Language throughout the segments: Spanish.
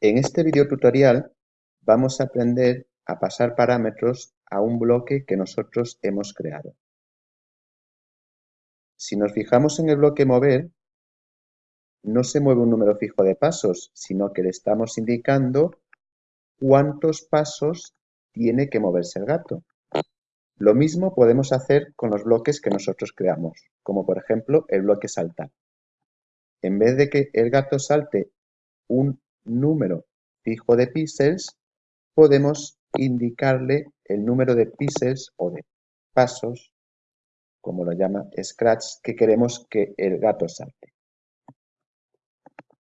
En este video tutorial vamos a aprender a pasar parámetros a un bloque que nosotros hemos creado. Si nos fijamos en el bloque mover, no se mueve un número fijo de pasos, sino que le estamos indicando cuántos pasos tiene que moverse el gato. Lo mismo podemos hacer con los bloques que nosotros creamos, como por ejemplo el bloque saltar. En vez de que el gato salte un número fijo de píxeles, podemos indicarle el número de píxeles o de pasos, como lo llama Scratch, que queremos que el gato salte.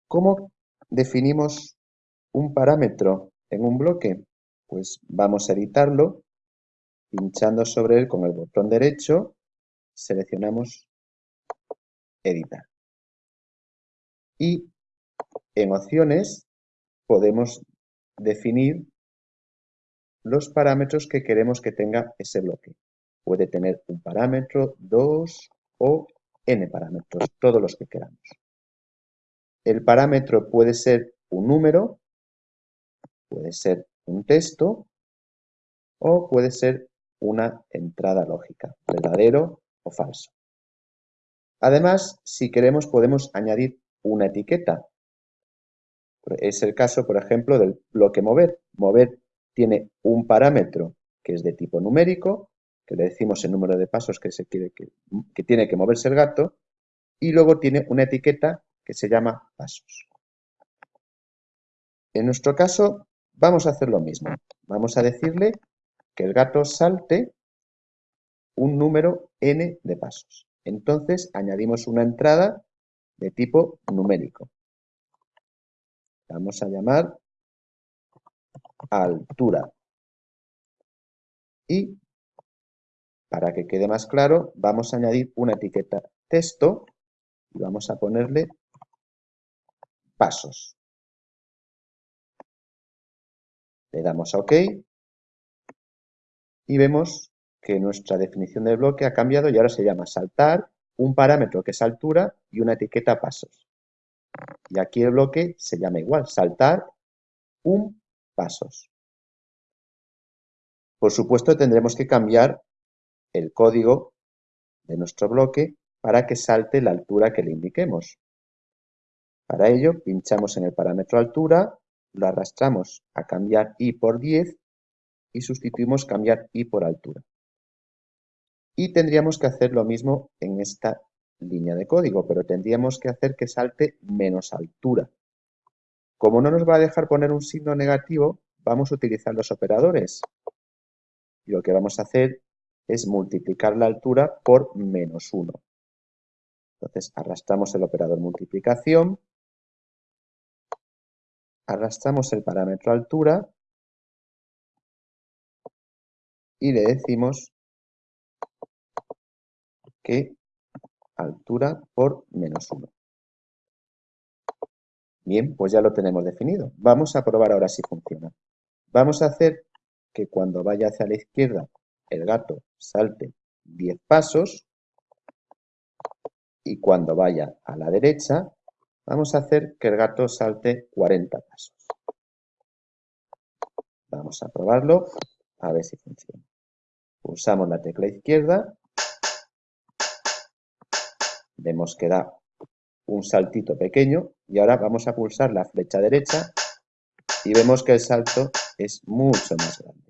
¿Cómo definimos un parámetro en un bloque? Pues vamos a editarlo, pinchando sobre él con el botón derecho, seleccionamos editar. Y en opciones podemos definir los parámetros que queremos que tenga ese bloque. Puede tener un parámetro, dos o n parámetros, todos los que queramos. El parámetro puede ser un número, puede ser un texto o puede ser una entrada lógica, verdadero o falso. Además, si queremos podemos añadir una etiqueta, es el caso, por ejemplo, del bloque mover. Mover tiene un parámetro que es de tipo numérico, que le decimos el número de pasos que, se quiere que, que tiene que moverse el gato, y luego tiene una etiqueta que se llama pasos. En nuestro caso vamos a hacer lo mismo. Vamos a decirle que el gato salte un número n de pasos. Entonces añadimos una entrada de tipo numérico vamos a llamar altura. Y para que quede más claro, vamos a añadir una etiqueta texto y vamos a ponerle pasos. Le damos a OK y vemos que nuestra definición del bloque ha cambiado y ahora se llama saltar, un parámetro que es altura y una etiqueta pasos. Y aquí el bloque se llama igual, saltar un pasos. Por supuesto tendremos que cambiar el código de nuestro bloque para que salte la altura que le indiquemos. Para ello pinchamos en el parámetro altura, lo arrastramos a cambiar i por 10 y sustituimos cambiar i por altura. Y tendríamos que hacer lo mismo en esta línea de código, pero tendríamos que hacer que salte menos altura. Como no nos va a dejar poner un signo negativo, vamos a utilizar los operadores. Y lo que vamos a hacer es multiplicar la altura por menos 1. Entonces arrastramos el operador multiplicación, arrastramos el parámetro altura y le decimos que altura por menos 1. Bien, pues ya lo tenemos definido. Vamos a probar ahora si funciona. Vamos a hacer que cuando vaya hacia la izquierda el gato salte 10 pasos y cuando vaya a la derecha vamos a hacer que el gato salte 40 pasos. Vamos a probarlo a ver si funciona. Pulsamos la tecla izquierda vemos que da un saltito pequeño y ahora vamos a pulsar la flecha derecha y vemos que el salto es mucho más grande.